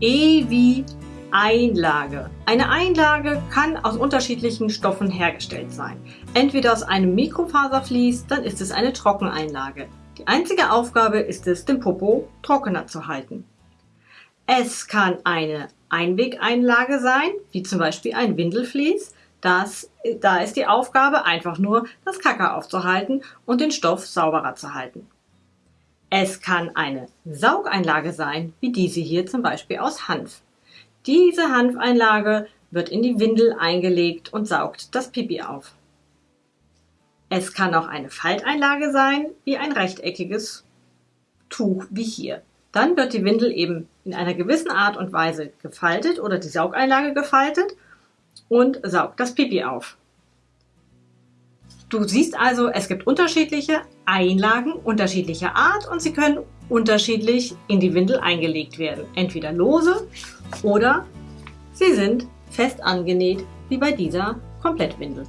E wie Einlage. Eine Einlage kann aus unterschiedlichen Stoffen hergestellt sein. Entweder aus einem Mikrofaservlies, dann ist es eine Trockeneinlage. Die einzige Aufgabe ist es, den Popo trockener zu halten. Es kann eine Einwegeinlage sein, wie zum Beispiel ein Windelflies. Das, da ist die Aufgabe einfach nur, das Kacker aufzuhalten und den Stoff sauberer zu halten. Es kann eine Saugeinlage sein, wie diese hier zum Beispiel aus Hanf. Diese Hanfeinlage wird in die Windel eingelegt und saugt das Pipi auf. Es kann auch eine Falteinlage sein, wie ein rechteckiges Tuch wie hier. Dann wird die Windel eben in einer gewissen Art und Weise gefaltet oder die Saugeinlage gefaltet und saugt das Pipi auf. Du siehst also, es gibt unterschiedliche Einlagen unterschiedlicher Art und sie können unterschiedlich in die Windel eingelegt werden. Entweder lose oder sie sind fest angenäht, wie bei dieser Komplettwindel.